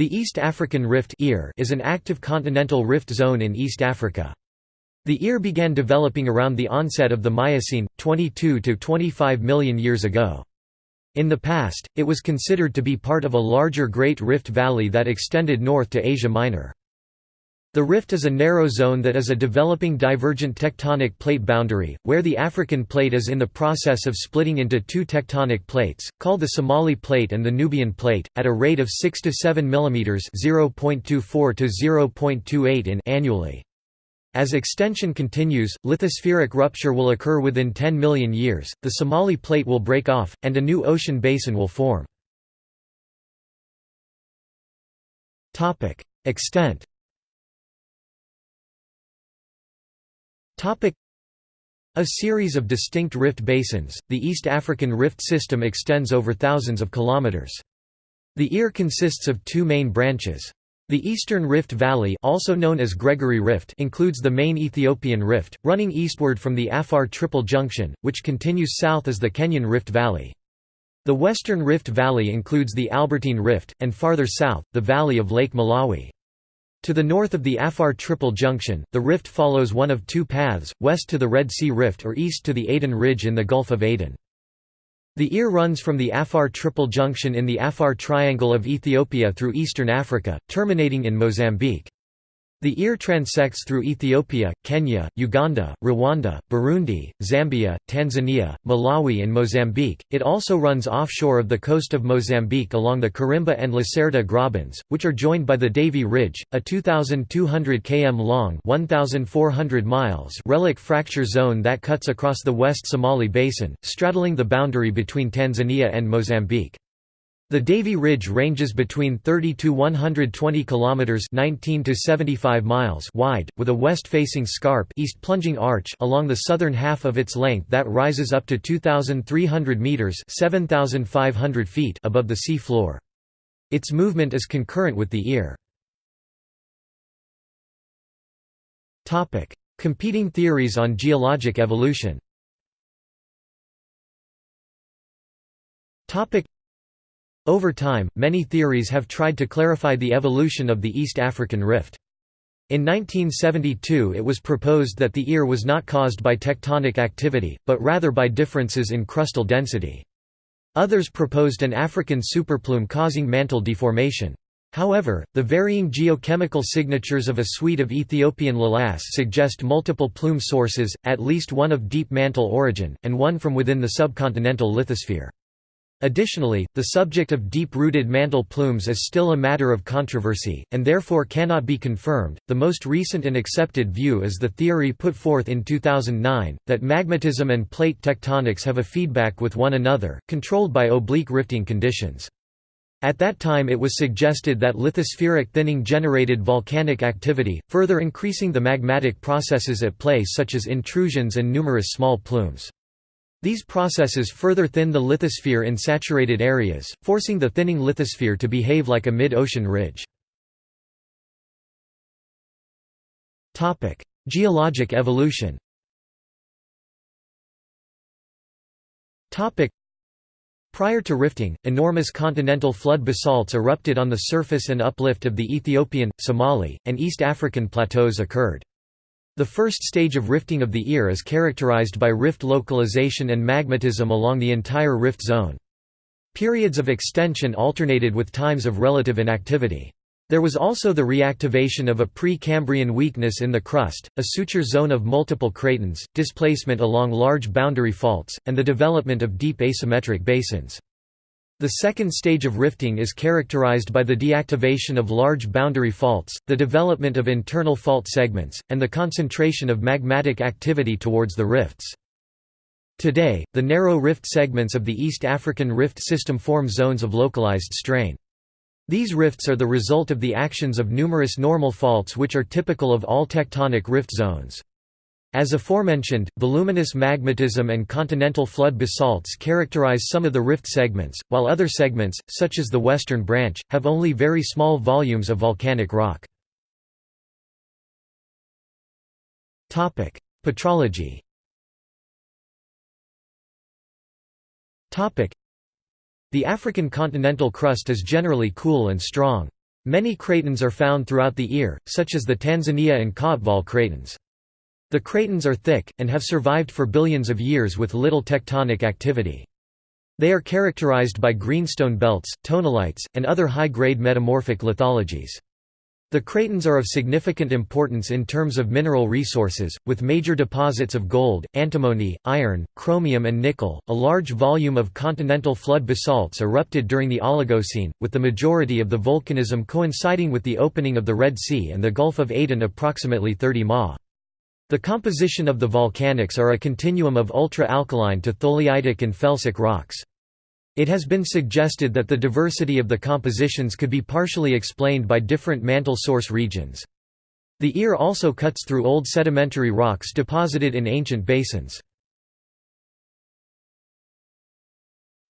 The East African Rift is an active continental rift zone in East Africa. The ear began developing around the onset of the Miocene, 22 to 25 million years ago. In the past, it was considered to be part of a larger Great Rift Valley that extended north to Asia Minor. The rift is a narrow zone that is a developing divergent tectonic plate boundary, where the African plate is in the process of splitting into two tectonic plates, called the Somali Plate and the Nubian Plate, at a rate of 6 to 7 mm (0.24 to 0.28 in) annually. As extension continues, lithospheric rupture will occur within 10 million years, the Somali Plate will break off, and a new ocean basin will form. Extent A series of distinct rift basins, the East African rift system extends over thousands of kilometers. The ear consists of two main branches. The Eastern Rift Valley also known as Gregory Rift includes the main Ethiopian Rift, running eastward from the Afar Triple Junction, which continues south as the Kenyan Rift Valley. The Western Rift Valley includes the Albertine Rift, and farther south, the valley of Lake Malawi. To the north of the Afar Triple Junction, the rift follows one of two paths, west to the Red Sea Rift or east to the Aden Ridge in the Gulf of Aden. The ear runs from the Afar Triple Junction in the Afar Triangle of Ethiopia through eastern Africa, terminating in Mozambique. The ear transects through Ethiopia, Kenya, Uganda, Rwanda, Burundi, Zambia, Tanzania, Malawi and Mozambique. It also runs offshore of the coast of Mozambique along the Kerimba and Lacerda grabens, which are joined by the Davy Ridge, a 2,200 km long 1,400 miles relic fracture zone that cuts across the West Somali Basin, straddling the boundary between Tanzania and Mozambique. The Davy Ridge ranges between 30 to 120 kilometers (19 to 75 miles) wide, with a west-facing scarp east plunging arch along the southern half of its length that rises up to 2300 meters (7500 feet) above the sea floor. Its movement is concurrent with the ear. Topic: Competing theories on geologic evolution. Topic: over time, many theories have tried to clarify the evolution of the East African Rift. In 1972 it was proposed that the ear was not caused by tectonic activity, but rather by differences in crustal density. Others proposed an African superplume causing mantle deformation. However, the varying geochemical signatures of a suite of Ethiopian lavas suggest multiple plume sources, at least one of deep mantle origin, and one from within the subcontinental lithosphere. Additionally, the subject of deep-rooted mantle plumes is still a matter of controversy, and therefore cannot be confirmed. The most recent and accepted view is the theory put forth in 2009 that magmatism and plate tectonics have a feedback with one another, controlled by oblique rifting conditions. At that time it was suggested that lithospheric thinning generated volcanic activity, further increasing the magmatic processes at play such as intrusions and numerous small plumes. These processes further thin the lithosphere in saturated areas, forcing the thinning lithosphere to behave like a mid-ocean ridge. Geologic evolution Prior to rifting, enormous continental flood basalts erupted on the surface and uplift of the Ethiopian, Somali, and East African plateaus occurred. The first stage of rifting of the ear is characterized by rift localization and magmatism along the entire rift zone. Periods of extension alternated with times of relative inactivity. There was also the reactivation of a pre-Cambrian weakness in the crust, a suture zone of multiple cratons, displacement along large boundary faults, and the development of deep asymmetric basins. The second stage of rifting is characterized by the deactivation of large boundary faults, the development of internal fault segments, and the concentration of magmatic activity towards the rifts. Today, the narrow rift segments of the East African rift system form zones of localized strain. These rifts are the result of the actions of numerous normal faults which are typical of all tectonic rift zones. As aforementioned, voluminous magmatism and continental flood basalts characterize some of the rift segments, while other segments, such as the western branch, have only very small volumes of volcanic rock. Petrology The African continental crust is generally cool and strong. Many cratons are found throughout the ear, such as the Tanzania and Kaapvaal cratons. The cratons are thick, and have survived for billions of years with little tectonic activity. They are characterized by greenstone belts, tonalites, and other high-grade metamorphic lithologies. The cratons are of significant importance in terms of mineral resources, with major deposits of gold, antimony, iron, chromium and nickel. A large volume of continental flood basalts erupted during the Oligocene, with the majority of the volcanism coinciding with the opening of the Red Sea and the Gulf of Aden approximately 30 ma. The composition of the volcanics are a continuum of ultra-alkaline to tholeiitic and felsic rocks. It has been suggested that the diversity of the compositions could be partially explained by different mantle source regions. The ear also cuts through old sedimentary rocks deposited in ancient basins.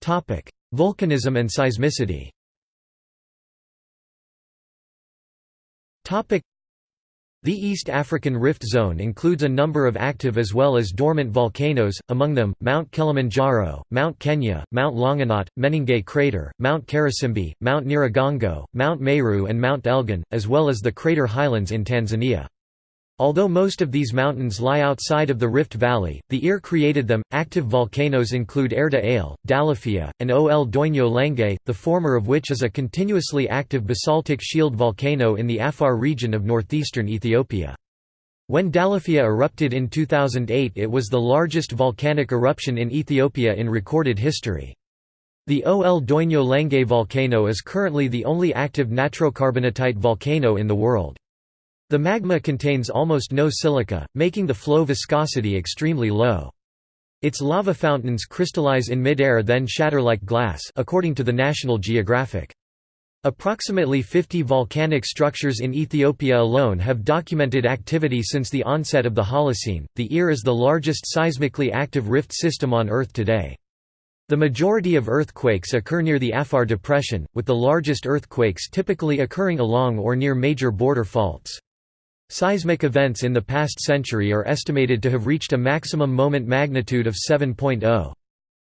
Volcanism and seismicity the East African Rift Zone includes a number of active as well as dormant volcanoes, among them, Mount Kilimanjaro, Mount Kenya, Mount Longonot, Menengai Crater, Mount Karisimbi, Mount Nyiragongo, Mount Meru and Mount Elgon, as well as the crater highlands in Tanzania. Although most of these mountains lie outside of the Rift Valley, the EAR created them. Active volcanoes include Erta Ale, Dalaffilla, and Ol Doinyo Lengai, the former of which is a continuously active basaltic shield volcano in the Afar region of northeastern Ethiopia. When Dalaffilla erupted in 2008 it was the largest volcanic eruption in Ethiopia in recorded history. The Ol Doinyo Lengai volcano is currently the only active natrocarbonatite volcano in the world. The magma contains almost no silica, making the flow viscosity extremely low. Its lava fountains crystallize in midair then shatter like glass according to the National Geographic. Approximately 50 volcanic structures in Ethiopia alone have documented activity since the onset of the Holocene. The EAR is the largest seismically active rift system on Earth today. The majority of earthquakes occur near the Afar Depression, with the largest earthquakes typically occurring along or near major border faults. Seismic events in the past century are estimated to have reached a maximum moment magnitude of 7.0.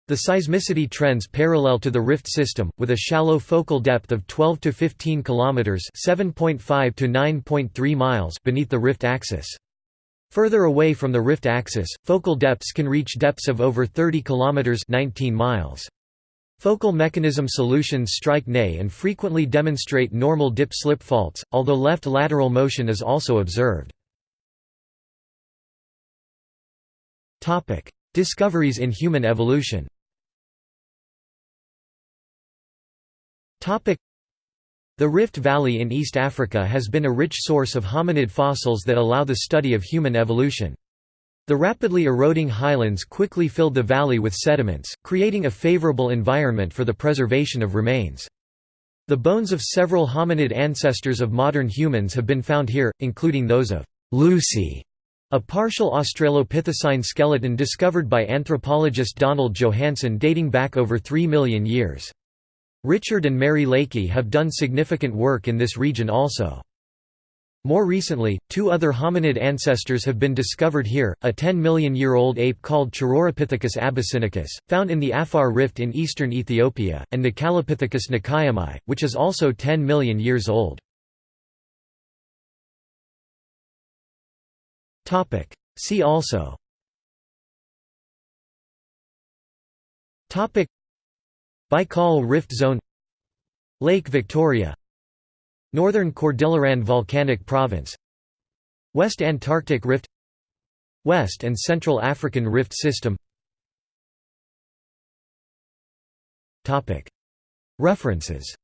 The seismicity trends parallel to the rift system, with a shallow focal depth of 12 to 15 kilometers (7.5 to 9.3 miles) beneath the rift axis. Further away from the rift axis, focal depths can reach depths of over 30 kilometers (19 miles). Focal mechanism solutions strike NE and frequently demonstrate normal dip-slip faults, although left lateral motion is also observed. Discoveries in human evolution The Rift Valley in East Africa has been a rich source of hominid fossils that allow the study of human evolution. The rapidly eroding highlands quickly filled the valley with sediments, creating a favorable environment for the preservation of remains. The bones of several hominid ancestors of modern humans have been found here, including those of Lucy, a partial Australopithecine skeleton discovered by anthropologist Donald Johanson dating back over 3 million years. Richard and Mary Leakey have done significant work in this region also. More recently, two other hominid ancestors have been discovered here, a 10 million-year-old ape called Chororapithecus abyssinicus, found in the Afar Rift in eastern Ethiopia, and Nakalipithecus nakayamai, which is also 10 million years old. See also. Baikal Rift Zone. Lake Victoria Northern Cordilleran Volcanic Province. West Antarctic Rift. West and Central African Rift System. References